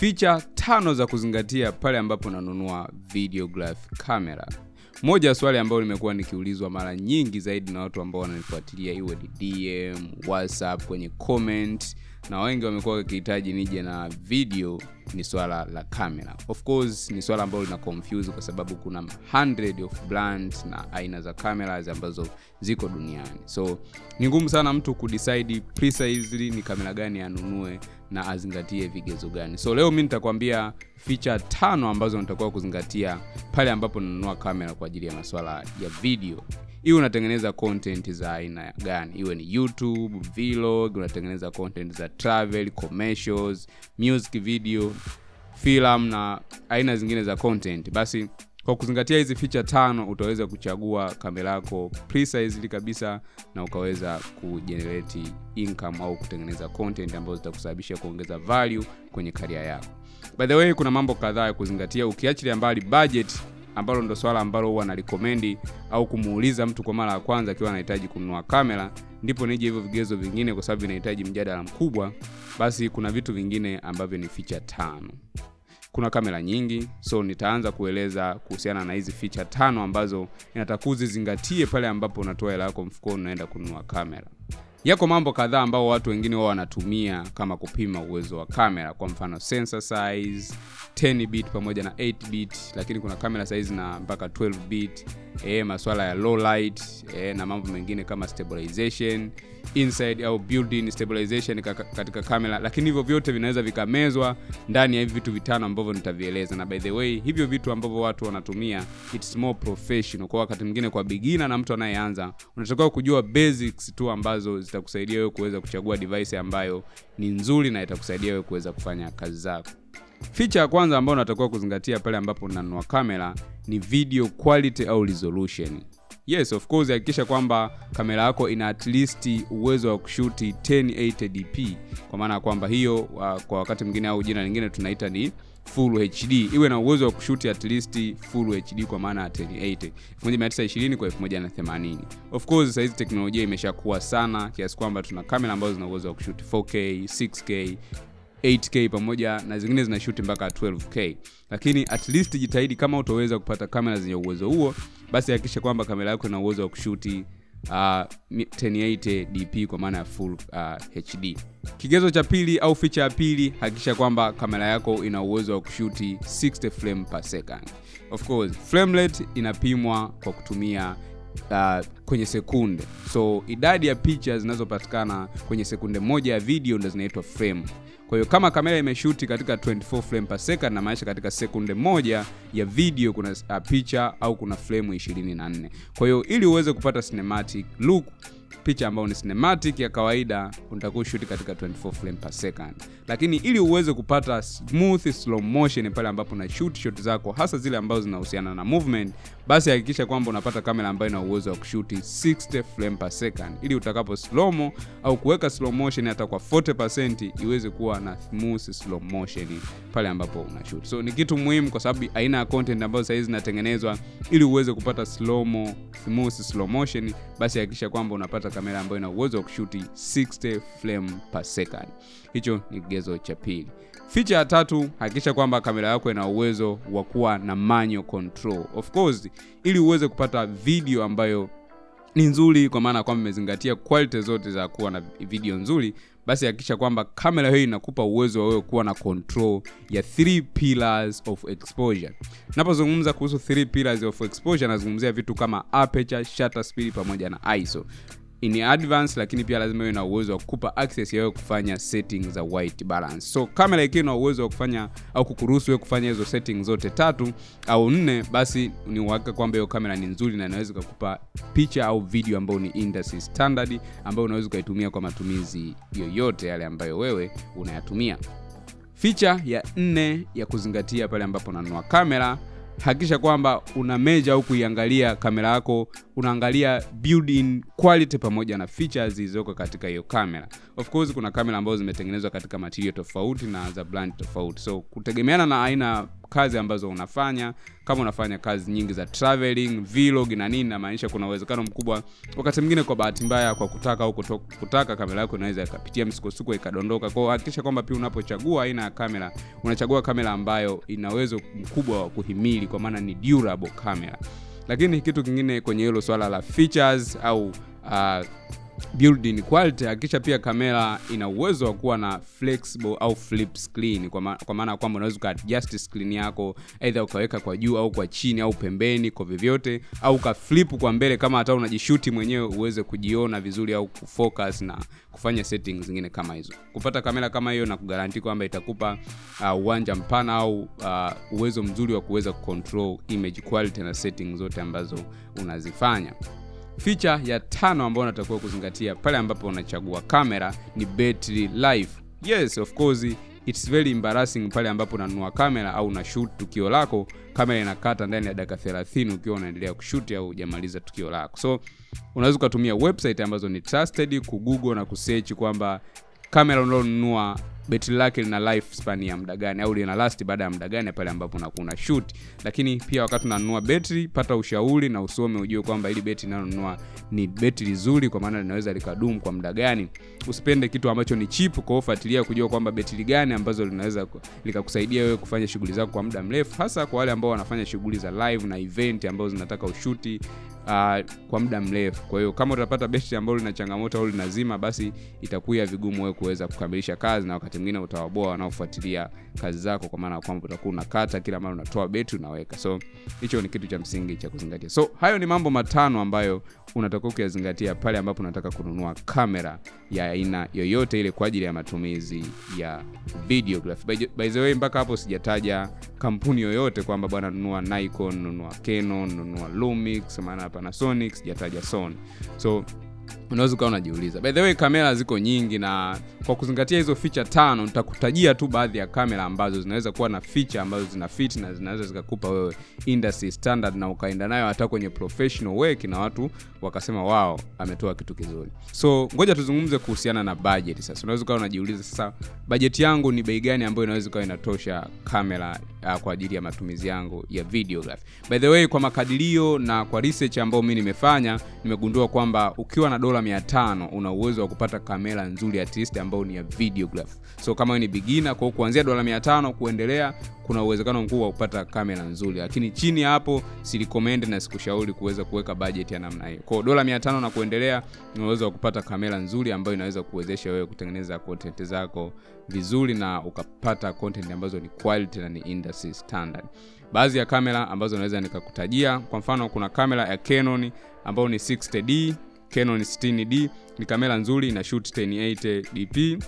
Feature tano za kuzingatia pale ambapo unanunua videograph camera. Moja ya swali ambayo limekuwa nikiulizwa mara nyingi zaidi na watu ambao wananifuatilia, iwe ni DM, WhatsApp, kwenye comment na wengi wamekuwa wakihitaji nije na video ni swala la kamera. Of course ni swala ambalo lina confuse kwa sababu kuna hundred of brands na aina za cameras ambazo ziko duniani, so ni ngumu sana mtu kudecide precisely ni kamera gani anunue na azingatie vigezo gani. So leo mi nitakwambia ficha tano ambazo natakuwa kuzingatia pale ambapo nanunua kamera kwa ajili ya maswala ya video iwe unatengeneza content za aina gani, iwe ni YouTube, vlog, unatengeneza content za travel, commercials, music video, film na aina zingine za content, basi kwa kuzingatia hizi ficha tano utaweza kuchagua kamera yako precisely kabisa na ukaweza kujenerate income au kutengeneza content ambazo zitakusababisha kuongeza value kwenye karia yako. By the way, kuna mambo kadhaa ya kuzingatia. Ukiachilia mbali budget ambalo ndo swala ambalo huwa nalikomendi au kumuuliza mtu kwa mara ya kwanza akiwa anahitaji kununua kamera, ndipo nije hivyo vigezo vingine, kwa sababu inahitaji mjadala mkubwa. Basi kuna vitu vingine ambavyo ni ficha tano. Kuna kamera nyingi, so nitaanza kueleza kuhusiana na hizi ficha tano ambazo inatakiwa uzizingatie pale ambapo unatoa hela yako mfukoni unaenda kununua kamera. Yako mambo kadhaa ambao watu wengine wao wanatumia kama kupima uwezo wa kamera, kwa mfano sensor size 10 bit pamoja na 8 bit, lakini kuna kamera size na mpaka 12 bit, e, masuala ya low light e, na mambo mengine kama stabilization inside au built-in stabilization katika kamera, lakini hivyo vyote vinaweza vikamezwa ndani ya hivi vitu vitano ambavyo nitavieleza. Na by the way, hivyo vitu ambavyo watu wanatumia it's more professional. Kwa wakati mwingine, kwa beginner na mtu anayeanza, unatakiwa kujua basics tu ambazo zitakusaidia wewe kuweza kuchagua device ambayo ni nzuri na itakusaidia wewe kuweza kufanya kazi zako. Feature ya kwanza ambayo unatakiwa kuzingatia pale ambapo unanunua kamera ni video quality au resolution. Yes, of course, hakikisha kwamba kamera yako ina at least uwezo wa kushuti 1080p kwa maana ya kwamba hiyo uh, kwa wakati mwingine au jina lingine tunaita ni full HD, iwe na uwezo wa kushuti at least full HD kwa maana ya 1080 1920 kwa 1080. Of course, sasa hizi teknolojia imeshakuwa sana kiasi kwamba tuna kamera ambazo zina uwezo wa kushuti 4K, 6K 8K pamoja na zingine zinashuti mpaka 12K, lakini at least jitahidi kama utaweza kupata kamera zenye uwezo huo, basi hakikisha kwamba kamera yako ina uwezo wa kushuti uh, 1080 DP kwa maana ya full uh, HD. Kigezo cha pili au ficha ya pili, hakikisha kwamba kamera yako ina uwezo wa kushuti 60 frame per second. Of course, frame rate inapimwa kwa kutumia uh, kwenye sekunde, so idadi ya picha zinazopatikana kwenye sekunde moja ya video ndo zinaitwa frame. Kwa hiyo kama kamera imeshuti katika 24 frame per second, na maisha katika sekunde moja ya video kuna uh, picha au kuna frame 24. Kwa hiyo ili uweze kupata cinematic look picha ambayo ni cinematic ya kawaida unatakiwa ushuti katika 24 frame per second, lakini ili uweze kupata smooth slow motion pale ambapo una shoot shot zako hasa zile ambazo zinahusiana na movement, basi hakikisha kwamba unapata kamera ambayo ina uwezo wa kushuti 60 frame per second, ili utakapo slow mo au kuweka slow motion hata kwa 40% iweze kuwa na smooth slow motion pale ambapo una shoot. So ni kitu muhimu kwa sababu aina ya content ambazo sasa hizi zinatengenezwa ili uweze kupata slow mo, smooth slow motion, basi hakikisha kwamba unapata kamera ambayo ina uwezo wa kushuti 60 frame per second. Hicho ni kigezo cha pili. Feature ya tatu, hakikisha kwamba kamera yako ina uwezo wa kuwa na manual control. Of course, ili uweze kupata video ambayo ni nzuri, kwa maana kwamba imezingatia quality zote za kuwa na video nzuri, basi hakikisha kwamba kamera hiyo inakupa uwezo wa wewe kuwa na control ya three pillars of exposure. Napozungumza kuhusu three pillars of exposure, nazungumzia vitu kama aperture, shutter speed pamoja na ISO in advance, lakini pia lazima iwe na uwezo wa kukupa access ya kufanya settings za white balance. So kamera ikiwa na uwezo wa kufanya au kukuruhusu wewe kufanya hizo settings zote tatu au nne, basi ni uhakika kwamba hiyo kamera ni nzuri na inaweza kukupa picha au video ambayo ni industry standard ambayo unaweza ukaitumia kwa matumizi yoyote yale ambayo wewe unayatumia. Feature ya nne ya kuzingatia pale ambapo unanunua kamera hakikisha kwamba una meja au kuiangalia kamera yako, unaangalia built-in quality pamoja na features zilizoko katika hiyo kamera. Of course kuna kamera ambazo zimetengenezwa katika material tofauti na za brand tofauti, so kutegemeana na aina kazi ambazo unafanya kama unafanya kazi nyingi za traveling vlog na nini namaanisha kuna uwezekano mkubwa wakati mwingine kwa bahati mbaya kwa kutaka au kutaka kamera yako inaweza ikapitia msukosuko ikadondoka. Kwao hakikisha kwamba pia unapochagua aina ya kamera unachagua kamera ambayo ina uwezo mkubwa wa kuhimili kwa maana ni durable camera. Lakini kitu kingine kwenye hilo swala la features au uh, build-in quality hakikisha pia kamera ina uwezo wa kuwa na flexible au flip screen kwa, ma, kwa maana ya kwamba unaweza ukaadjust screen yako aidha ukaweka kwa juu au kwa chini au pembeni kwa vyovyote au ukaflip kwa mbele kama hata unajishuti mwenyewe uweze kujiona vizuri au kufocus na kufanya settings zingine kama hizo. Kupata kamera kama hiyo na kugaranti kwamba itakupa uh, uwanja mpana au uh, uwezo mzuri wa kuweza kucontrol image quality na settings zote ambazo unazifanya Feature ya tano ambayo unatakiwa kuzingatia pale ambapo unachagua kamera ni battery life. Yes, of course it's very embarrassing pale ambapo unanunua kamera au una shoot tukio lako, kamera inakata ndani ya dakika 30 ukiwa unaendelea kushoot au hujamaliza tukio lako. So unaweza ukatumia website ambazo ni trusted kugoogle na kusearch kwamba kamera unalonunua betri lake lina lifespan ya muda gani? Au lina last baada ya muda gani pale ambapo unakuwa shoot? Lakini pia wakati unanunua betri pata ushauri na usome ujue kwamba ili betri inalonunua ni betri zuri kwa maana linaweza likadumu kwa muda gani. Usipende kitu ambacho ni cheap kwa kujua kwamba betri gani ambazo linaweza likakusaidia wewe kufanya shughuli zako kwa muda mrefu hasa kwa wale ambao wanafanya shughuli za live na event ambazo zinataka ushuti uh, kwa muda mrefu. Kwa hiyo kama utapata beti ambalo lina changamoto au linazima basi itakuwa vigumu wewe kuweza kukamilisha kazi na wakati mwingine utawaboa wanaofuatilia kazi zako kwa maana kwamba utakuwa unakata kila mara unatoa beti unaweka. So hicho ni kitu cha msingi cha kuzingatia. So hayo ni mambo matano ambayo unatakiwa kuyazingatia pale ambapo unataka kununua kamera ya aina yoyote ile kwa ajili ya matumizi ya videography by, by the way mpaka hapo sijataja kampuni yoyote kwamba bwana nunua Nikon nunua Canon nunua Lumix maana Panasonic sijataja Sony. So unaweza ukawa unajiuliza. By the way kamera ziko nyingi na kwa kuzingatia hizo ficha tano nitakutajia tu baadhi ya kamera ambazo zinaweza kuwa na ficha ambazo zina fit na zinaweza zikakupa wewe industry standard na ukaenda nayo hata kwenye professional work na watu wakasema wao ametoa kitu kizuri. So ngoja tuzungumze kuhusiana na budget sasa. Unaweza ukawa unajiuliza sasa bajeti yangu ni bei gani ambayo inaweza ikawa inatosha kamera uh, kwa ajili ya matumizi yangu ya videography by the way kwa makadirio na kwa research ambayo mimi nimefanya nimegundua kwamba ukiwa na dola 500 una uwezo wa kupata kamera nzuri at least ambayo ni ya videography so kama wewe ni beginner kwa kuanzia dola 500 kuendelea kuna uwezekano mkubwa wa kupata kamera nzuri. Lakini chini hapo silicommend na sikushauri kuweza kuweka budget ya namna hiyo. Kwa dola 500 na kuendelea una uwezo wa kupata kamera nzuri ambayo inaweza kuwezesha wewe kutengeneza content zako vizuri na ukapata content ambazo ni quality na ni industry standard. Baadhi ya kamera ambazo naweza nikakutajia kwa mfano kuna kamera ya Canon ambayo ni 60D Canon 60D ni kamera nzuri ina shoot 1080 dp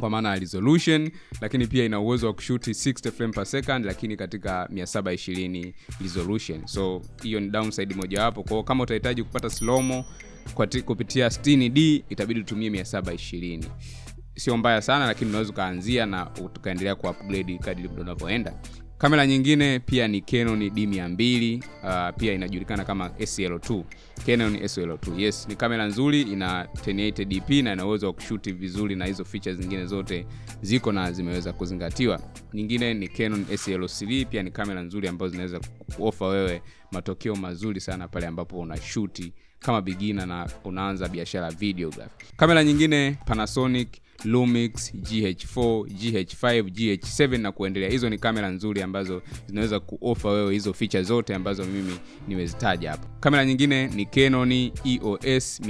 kwa maana ya resolution lakini pia ina uwezo wa kushuti 60 frame per second lakini katika 720 resolution. So hiyo ni downside mojawapo kwao kama utahitaji kupata slomo kupitia 60d itabidi utumie 720 sio mbaya sana lakini unaweza ukaanzia na ukaendelea kuupgrade kadri unavyoenda. Kamera nyingine pia ni Canon D200 uh, pia inajulikana kama SL2 Canon SL2 yes ni kamera nzuri ina 1080 dp na ina uwezo wa kushuti vizuri na hizo features zingine zote ziko na zimeweza kuzingatiwa. Nyingine ni Canon SL3 pia ni kamera nzuri ambazo zinaweza kuofa wewe matokeo mazuri sana pale ambapo unashuti kama beginner na unaanza biashara videography kamera nyingine Panasonic Lumix, GH4, GH5, GH7 na kuendelea. Hizo ni kamera nzuri ambazo zinaweza kuofa wewe hizo feature zote ambazo mimi nimezitaja hapa. Kamera nyingine ni Canon EOS uh,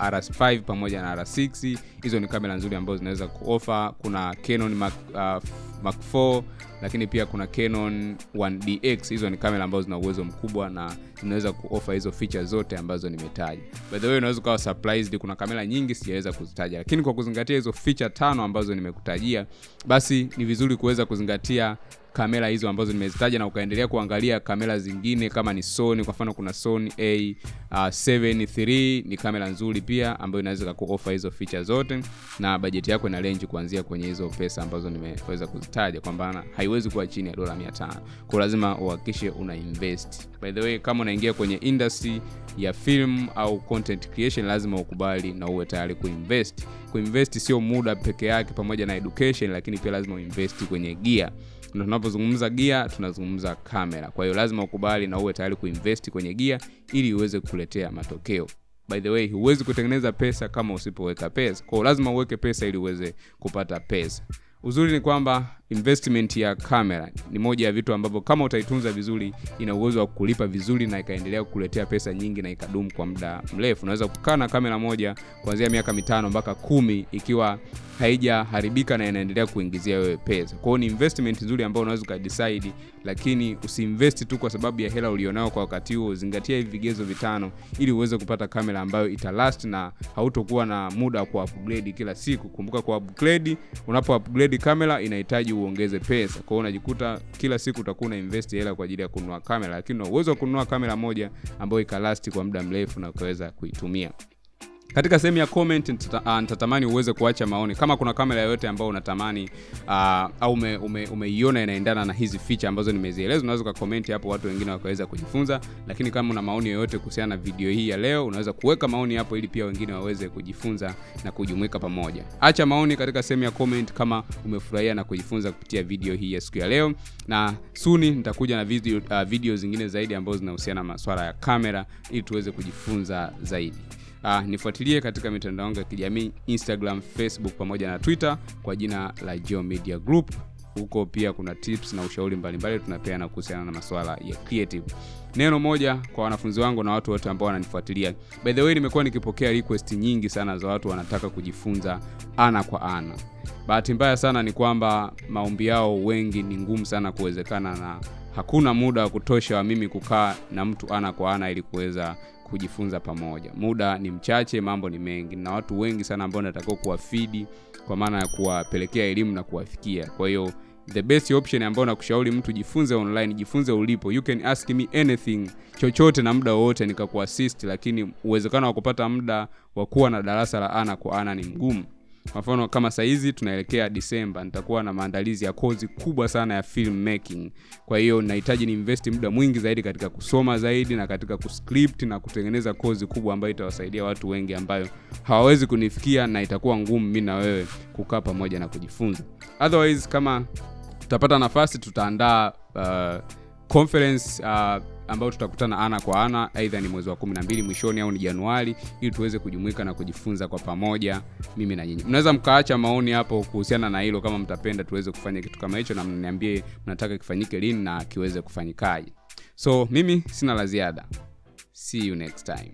RS5 pamoja na R6. Hizo ni kamera nzuri ambazo zinaweza kuofa. Kuna Canon uh, Mark 4 lakini pia kuna Canon 1DX. Hizo ni kamera ambazo zina uwezo mkubwa na zinaweza kuofa hizo feature zote ambazo nimetaja. By the way, unaweza ukawa surprised, kuna kamera nyingi sijaweza kuzitaja, lakini kwa kuzingatia hizo feature tano ambazo nimekutajia, basi ni vizuri kuweza kuzingatia kamera hizo ambazo nimezitaja na ukaendelea kuangalia kamera zingine kama ni Sony. Kwa mfano kuna Sony A uh, 7 III ni kamera nzuri pia ambayo inaweza kukuofa hizo feature zote, na bajeti yako ina range kuanzia kwenye hizo pesa ambazo nimeweza kuzitaja, kwamba haiwezi kuwa chini ya dola 500. Kwa lazima uhakikishe una invest. By the way, kama unaingia kwenye industry ya film au content creation, lazima ukubali na uwe tayari kuinvest. Kuinvest sio muda peke yake pamoja na education, lakini pia lazima uinvest kwenye gear tunapozungumza gia tunazungumza kamera kwa hiyo lazima ukubali na uwe tayari kuinvesti kwenye gia ili uweze kuletea matokeo. By the way huwezi kutengeneza pesa kama usipoweka pesa. Kwao lazima uweke pesa ili uweze kupata pesa. Uzuri ni kwamba investment ya kamera ni moja ya vitu ambavyo kama utaitunza vizuri ina uwezo wa kulipa vizuri na ikaendelea kukuletea pesa nyingi na ikadumu kwa muda mrefu. Unaweza kukaa na kamera moja kuanzia miaka mitano mpaka kumi ikiwa haijaharibika na inaendelea kuingizia wewe pesa. Kwao ni investment nzuri ambayo unaweza ukadecide lakini usiinvesti tu kwa sababu ya hela ulionao kwa wakati huo. Zingatia hivi vigezo vitano ili uweze kupata kamera ambayo italast na hautokuwa na muda wa kuupgrade kila siku. Kumbuka kwa upgrade unapo upgrade kamera inahitaji uongeze pesa. Kwa hiyo unajikuta kila siku utakuwa una invest hela kwa ajili ya kununua kamera lakini una uwezo wa kununua kamera moja ambayo ikalasti kwa muda mrefu na ukaweza kuitumia katika sehemu ya comment nitatamani uh, uweze kuacha maoni. Kama kuna kamera yoyote ambayo unatamani uh, au umeiona ume, ume, inaendana na hizi feature ambazo nimezieleza unaweza ukakomenti hapo watu wengine wakaweza kujifunza. Lakini kama una maoni yoyote kuhusiana na video hii ya leo unaweza kuweka maoni hapo ili pia wengine waweze kujifunza na kujumuika pamoja. Acha maoni katika sehemu ya comment kama umefurahia na kujifunza kupitia video hii ya siku ya leo. Na suni nitakuja na video, uh, video zingine zaidi ambazo zinahusiana na maswala ya kamera ili tuweze kujifunza zaidi Uh, nifuatilie katika mitandao yangu ya kijamii Instagram, Facebook pamoja na Twitter kwa jina la Geo Media Group. Huko pia kuna tips na ushauri mbalimbali tunapeana kuhusiana na masuala ya creative. Neno moja kwa wanafunzi wangu na watu wote ambao wananifuatilia. By the way, nimekuwa nikipokea request nyingi sana za watu wanataka kujifunza ana kwa ana. Bahati mbaya sana ni kwamba maombi yao wengi ni ngumu sana kuwezekana na hakuna muda wa kutosha wa mimi kukaa na mtu ana kwa ana ili kuweza kujifunza pamoja. Muda ni mchache mambo ni mengi. Na watu wengi sana ambao natakiwa kuwafidi kwa maana ya kuwapelekea elimu na kuwafikia. Kwa hiyo the best option ambayo nakushauri mtu jifunze online jifunze ulipo. You can ask me anything chochote na muda wowote nikakuassist lakini uwezekano wa kupata muda wa kuwa na darasa la ana kwa ana ni mgumu kwa mfano kama sahizi tunaelekea disemba nitakuwa na maandalizi ya kozi kubwa sana ya film making. Kwa hiyo nahitaji niinvesti muda mwingi zaidi katika kusoma zaidi na katika kuscript na kutengeneza kozi kubwa ambayo itawasaidia watu wengi ambayo hawawezi kunifikia na itakuwa ngumu mi na wewe kukaa pamoja na kujifunza. Otherwise kama tutapata nafasi tutaandaa uh, conference uh, ambayo tutakutana ana kwa ana aidha ni mwezi wa 12 mwishoni au ni januari ili tuweze kujumuika na kujifunza kwa pamoja mimi na nyinyi. Mnaweza mkaacha maoni hapo kuhusiana na hilo kama mtapenda tuweze kufanya kitu kama hicho na mniambie mnataka kifanyike lini na kiweze kufanyikaje. So mimi sina la ziada. See you next time